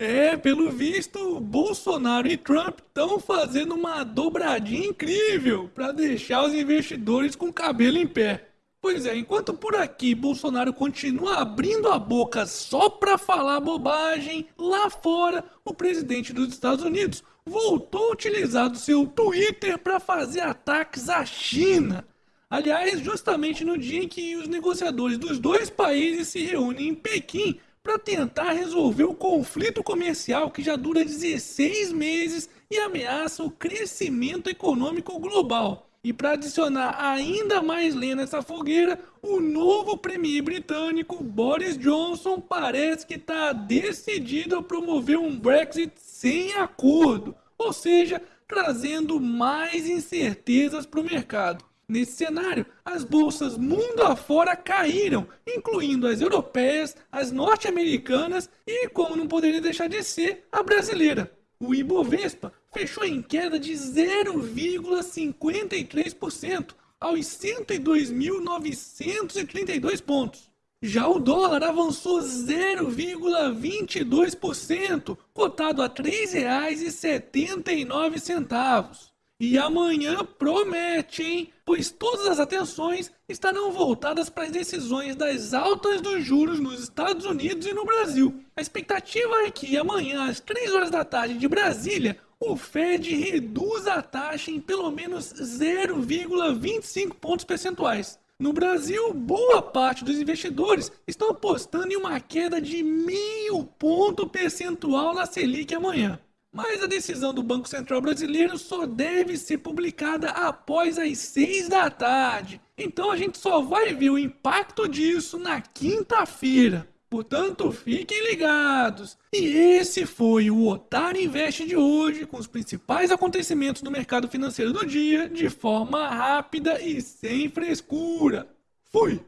É, pelo visto, Bolsonaro e Trump estão fazendo uma dobradinha incrível para deixar os investidores com o cabelo em pé. Pois é, enquanto por aqui Bolsonaro continua abrindo a boca só para falar bobagem, lá fora o presidente dos Estados Unidos voltou a utilizar o seu Twitter para fazer ataques à China. Aliás, justamente no dia em que os negociadores dos dois países se reúnem em Pequim para tentar resolver o conflito comercial que já dura 16 meses e ameaça o crescimento econômico global. E para adicionar ainda mais lenha nessa fogueira, o novo premier britânico Boris Johnson parece que está decidido a promover um Brexit sem acordo, ou seja, trazendo mais incertezas para o mercado. Nesse cenário, as bolsas mundo afora caíram, incluindo as europeias, as norte-americanas e, como não poderia deixar de ser, a brasileira. O Ibovespa fechou em queda de 0,53% aos 102.932 pontos. Já o dólar avançou 0,22%, cotado a R$ 3,79. E amanhã promete, hein? Pois todas as atenções estarão voltadas para as decisões das altas dos juros nos Estados Unidos e no Brasil. A expectativa é que amanhã, às 3 horas da tarde de Brasília, o Fed reduza a taxa em pelo menos 0,25 pontos percentuais. No Brasil, boa parte dos investidores estão apostando em uma queda de meio ponto percentual na Selic amanhã. Mas a decisão do Banco Central Brasileiro só deve ser publicada após as 6 da tarde. Então a gente só vai ver o impacto disso na quinta-feira. Portanto, fiquem ligados. E esse foi o Otário Invest de hoje, com os principais acontecimentos do mercado financeiro do dia, de forma rápida e sem frescura. Fui!